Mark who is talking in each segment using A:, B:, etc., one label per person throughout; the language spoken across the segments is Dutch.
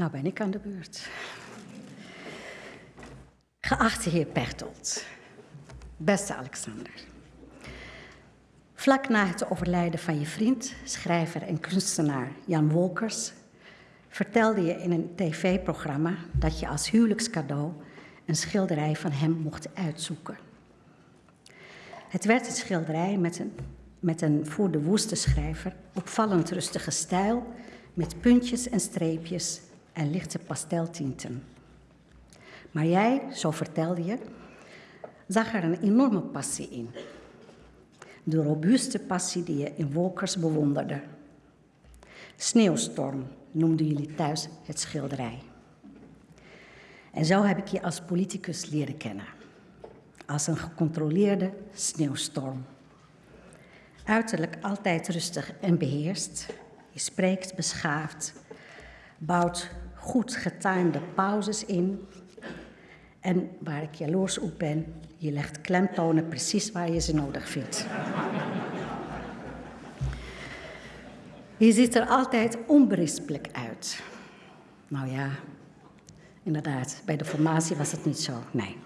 A: Nou ben ik aan de beurt. Geachte heer Pechtold, beste Alexander. Vlak na het overlijden van je vriend, schrijver en kunstenaar Jan Wolkers, vertelde je in een tv-programma dat je als huwelijkscadeau een schilderij van hem mocht uitzoeken. Het werd een schilderij met een, met een voor de woeste schrijver opvallend rustige stijl, met puntjes en streepjes en lichte pasteltinten. Maar jij, zo vertelde je, zag er een enorme passie in. De robuuste passie die je in Wolkers bewonderde. Sneeuwstorm noemden jullie thuis het schilderij. En zo heb ik je als politicus leren kennen. Als een gecontroleerde sneeuwstorm. Uiterlijk altijd rustig en beheerst. Je spreekt beschaafd, bouwt goed getimede pauzes in. En waar ik jaloers op ben, je legt klemtonen precies waar je ze nodig vindt. Je ziet er altijd onberispelijk uit. Nou ja, inderdaad, bij de formatie was het niet zo, nee.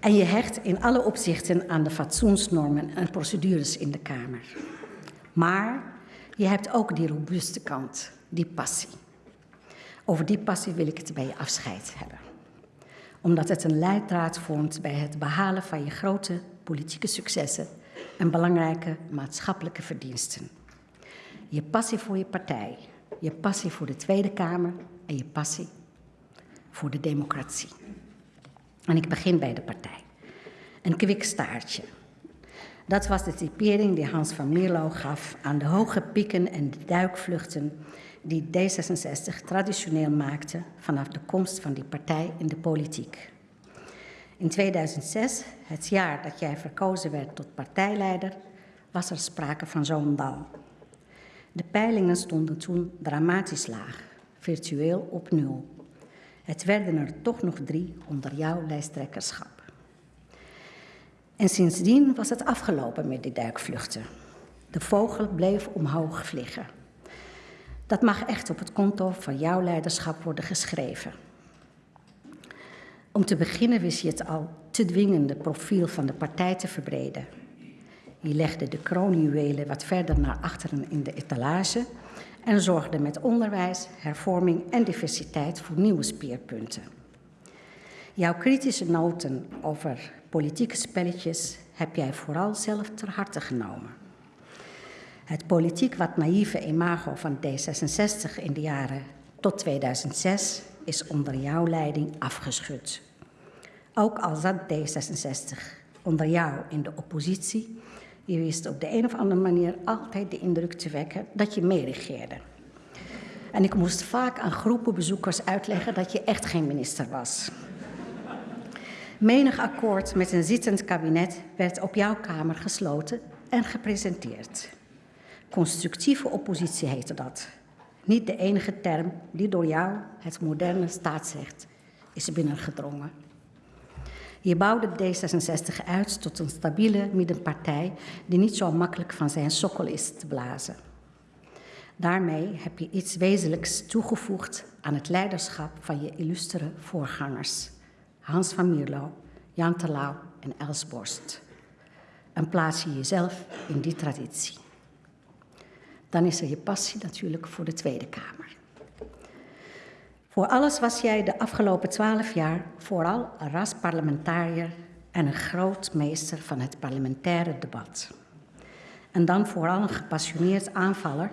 A: En je hecht in alle opzichten aan de fatsoensnormen en procedures in de Kamer. Maar je hebt ook die robuuste kant, die passie. Over die passie wil ik het bij je afscheid hebben. Omdat het een leidraad vormt bij het behalen van je grote politieke successen en belangrijke maatschappelijke verdiensten. Je passie voor je partij, je passie voor de Tweede Kamer en je passie voor de democratie. En ik begin bij de partij. Een kwikstaartje. Dat was de typering die Hans van Mierlo gaf aan de hoge pieken en de duikvluchten die D66 traditioneel maakte vanaf de komst van die partij in de politiek. In 2006, het jaar dat jij verkozen werd tot partijleider, was er sprake van zo'n dal. De peilingen stonden toen dramatisch laag, virtueel op nul. Het werden er toch nog drie onder jouw lijsttrekkerschap. En sindsdien was het afgelopen met die duikvluchten. De vogel bleef omhoog vliegen. Dat mag echt op het konto van jouw leiderschap worden geschreven. Om te beginnen wist je het al te dwingende profiel van de partij te verbreden. Je legde de kroonjuwelen wat verder naar achteren in de etalage en zorgde met onderwijs, hervorming en diversiteit voor nieuwe speerpunten. Jouw kritische noten over politieke spelletjes heb jij vooral zelf ter harte genomen. Het politiek wat naïeve imago van D66 in de jaren tot 2006 is onder jouw leiding afgeschud. Ook al zat D66 onder jou in de oppositie, je wist op de een of andere manier altijd de indruk te wekken dat je meeregeerde. En ik moest vaak aan groepen bezoekers uitleggen dat je echt geen minister was. Menig akkoord met een zittend kabinet werd op jouw Kamer gesloten en gepresenteerd. Constructieve oppositie heette dat. Niet de enige term die door jou, het moderne staatsrecht, is binnengedrongen. Je bouwde D66 uit tot een stabiele middenpartij die niet zo makkelijk van zijn sokkel is te blazen. Daarmee heb je iets wezenlijks toegevoegd aan het leiderschap van je illustere voorgangers. Hans van Mierlo, Jan Terlouw en Els Borst. En plaats je jezelf in die traditie. Dan is er je passie natuurlijk voor de Tweede Kamer. Voor alles was jij de afgelopen twaalf jaar vooral een rasparlementariër en een groot meester van het parlementaire debat. En dan vooral een gepassioneerd aanvaller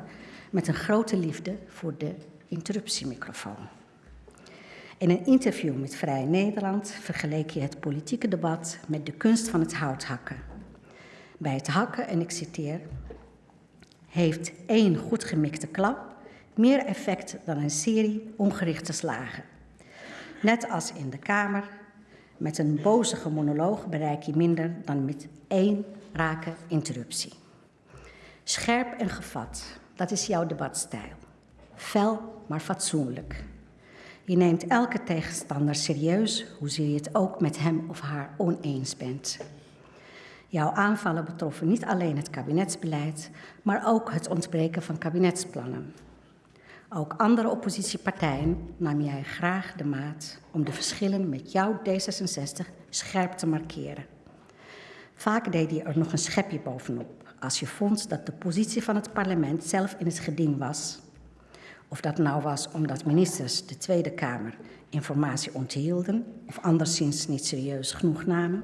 A: met een grote liefde voor de interruptiemicrofoon. In een interview met Vrij Nederland vergeleek je het politieke debat met de kunst van het houthakken. Bij het hakken, en ik citeer, heeft één goed gemikte klap meer effect dan een serie ongerichte slagen. Net als in de Kamer, met een bozige monoloog bereik je minder dan met één rake interruptie. Scherp en gevat, dat is jouw debatstijl. Fel, maar fatsoenlijk. Je neemt elke tegenstander serieus, hoezeer je het ook met hem of haar oneens bent. Jouw aanvallen betroffen niet alleen het kabinetsbeleid, maar ook het ontbreken van kabinetsplannen. Ook andere oppositiepartijen nam jij graag de maat om de verschillen met jouw D66 scherp te markeren. Vaak deed je er nog een schepje bovenop als je vond dat de positie van het parlement zelf in het geding was. Of dat nou was omdat ministers de Tweede Kamer informatie onthielden of anderszins niet serieus genoeg namen,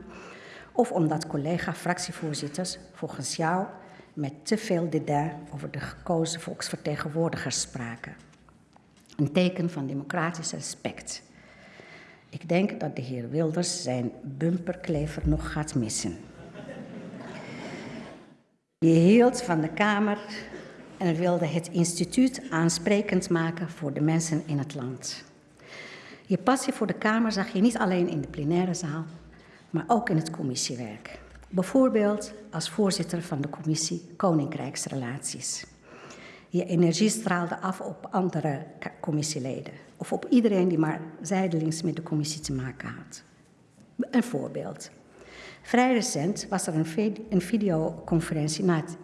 A: of omdat collega-fractievoorzitters volgens jou met te veel dédain over de gekozen volksvertegenwoordigers spraken. Een teken van democratisch respect. Ik denk dat de heer Wilders zijn bumperklever nog gaat missen. Je hield van de Kamer en wilde het instituut aansprekend maken voor de mensen in het land. Je passie voor de Kamer zag je niet alleen in de plenaire zaal, maar ook in het commissiewerk. Bijvoorbeeld als voorzitter van de commissie Koninkrijksrelaties. Je energie straalde af op andere commissieleden of op iedereen die maar zijdelings met de commissie te maken had. Een voorbeeld. Vrij recent was er een, videoconferentie na het,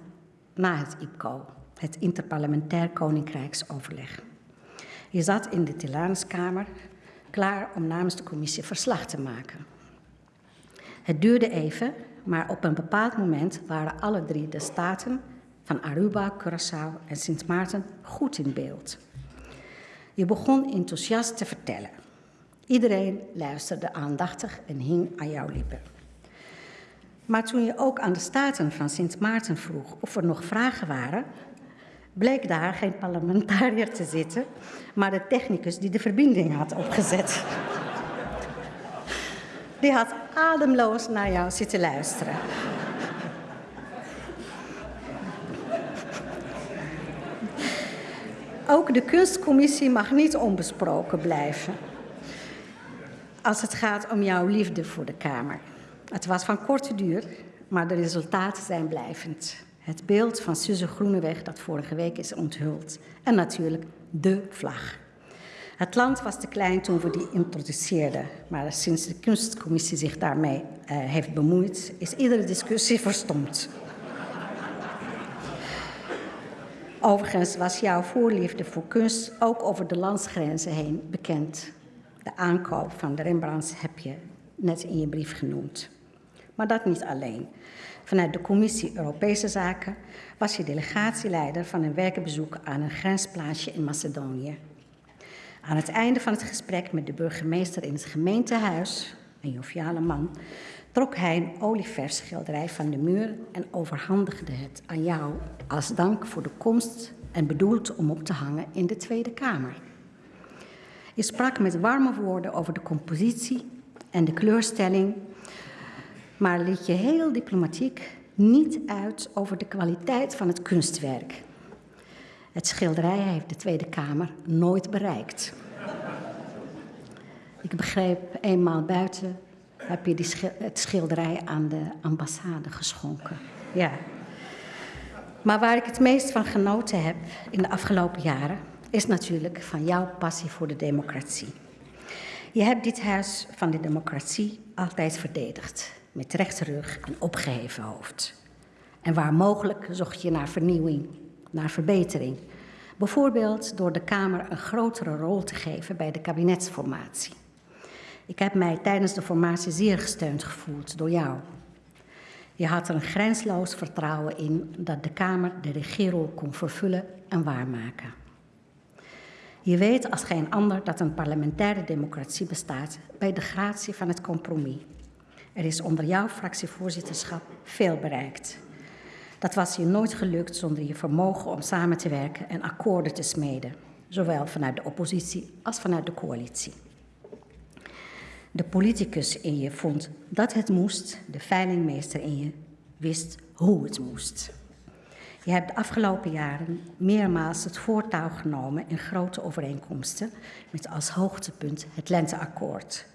A: na het IPCO, het Interparlementair Koninkrijksoverleg. Je zat in de Tilanuskamer klaar om namens de commissie verslag te maken. Het duurde even, maar op een bepaald moment waren alle drie de staten van Aruba, Curaçao en Sint Maarten goed in beeld. Je begon enthousiast te vertellen. Iedereen luisterde aandachtig en hing aan jouw lippen. Maar toen je ook aan de staten van Sint Maarten vroeg of er nog vragen waren, bleek daar geen parlementariër te zitten, maar de technicus die de verbinding had opgezet. Die had ademloos naar jou zitten luisteren. Ook de kunstcommissie mag niet onbesproken blijven. Als het gaat om jouw liefde voor de Kamer. Het was van korte duur, maar de resultaten zijn blijvend. Het beeld van Suze Groeneweg dat vorige week is onthuld. En natuurlijk de vlag. Het land was te klein toen we die introduceerden, maar sinds de kunstcommissie zich daarmee uh, heeft bemoeid, is iedere discussie verstomd. Overigens was jouw voorliefde voor kunst ook over de landsgrenzen heen bekend. De aankoop van de Rembrandts heb je net in je brief genoemd. Maar dat niet alleen. Vanuit de Commissie Europese Zaken was je delegatieleider van een werkbezoek aan een grensplaatsje in Macedonië. Aan het einde van het gesprek met de burgemeester in het gemeentehuis, een joviale man, trok hij een olieverschilderij van de muur en overhandigde het aan jou als dank voor de komst en bedoeld om op te hangen in de Tweede Kamer. Je sprak met warme woorden over de compositie en de kleurstelling, maar liet je heel diplomatiek niet uit over de kwaliteit van het kunstwerk. Het schilderij heeft de Tweede Kamer nooit bereikt. Ik begreep eenmaal buiten heb je die het schilderij aan de ambassade geschonken. Ja. Maar waar ik het meest van genoten heb in de afgelopen jaren, is natuurlijk van jouw passie voor de democratie. Je hebt dit huis van de democratie altijd verdedigd, met rechte rug en opgeheven hoofd. En waar mogelijk zocht je naar vernieuwing, naar verbetering. Bijvoorbeeld door de Kamer een grotere rol te geven bij de kabinetsformatie. Ik heb mij tijdens de formatie zeer gesteund gevoeld door jou. Je had er een grensloos vertrouwen in dat de Kamer de regierol kon vervullen en waarmaken. Je weet als geen ander dat een parlementaire democratie bestaat bij de gratie van het compromis. Er is onder jouw fractievoorzitterschap veel bereikt. Dat was je nooit gelukt zonder je vermogen om samen te werken en akkoorden te smeden, zowel vanuit de oppositie als vanuit de coalitie. De politicus in je vond dat het moest, de veilingmeester in je wist hoe het moest. Je hebt de afgelopen jaren meermaals het voortouw genomen in grote overeenkomsten, met als hoogtepunt het Lenteakkoord,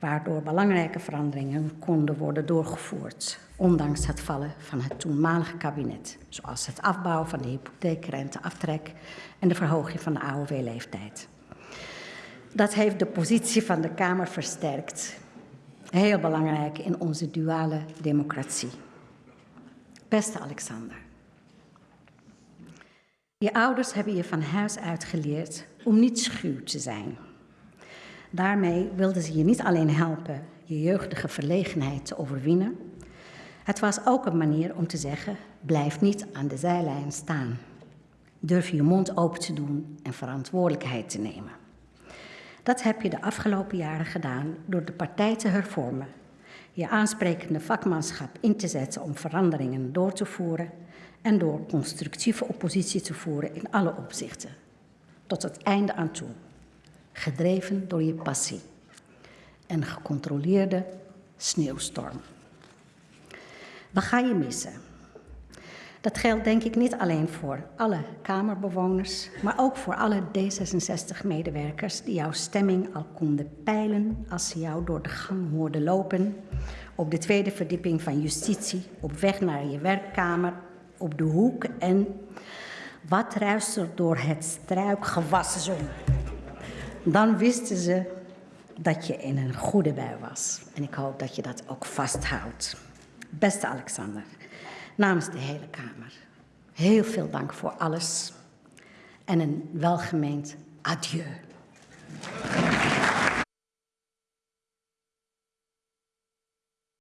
A: waardoor belangrijke veranderingen konden worden doorgevoerd, ondanks het vallen van het toenmalige kabinet, zoals het afbouwen van de hypotheekrenteaftrek en de verhoging van de AOW-leeftijd. Dat heeft de positie van de Kamer versterkt. Heel belangrijk in onze duale democratie. Beste Alexander. Je ouders hebben je van huis uit geleerd om niet schuw te zijn. Daarmee wilden ze je niet alleen helpen je jeugdige verlegenheid te overwinnen. Het was ook een manier om te zeggen: blijf niet aan de zijlijn staan. Durf je mond open te doen en verantwoordelijkheid te nemen. Dat heb je de afgelopen jaren gedaan door de partij te hervormen, je aansprekende vakmanschap in te zetten om veranderingen door te voeren en door constructieve oppositie te voeren in alle opzichten, tot het einde aan toe, gedreven door je passie en gecontroleerde sneeuwstorm. We gaan je missen. Dat geldt denk ik niet alleen voor alle Kamerbewoners, maar ook voor alle D66-medewerkers die jouw stemming al konden peilen als ze jou door de gang hoorden lopen op de tweede verdieping van justitie, op weg naar je werkkamer, op de hoek en wat ruist er door het struikgewas zo. Dan wisten ze dat je in een goede bui was. En ik hoop dat je dat ook vasthoudt. Beste Alexander, namens de hele Kamer, heel veel dank voor alles en een welgemeend adieu.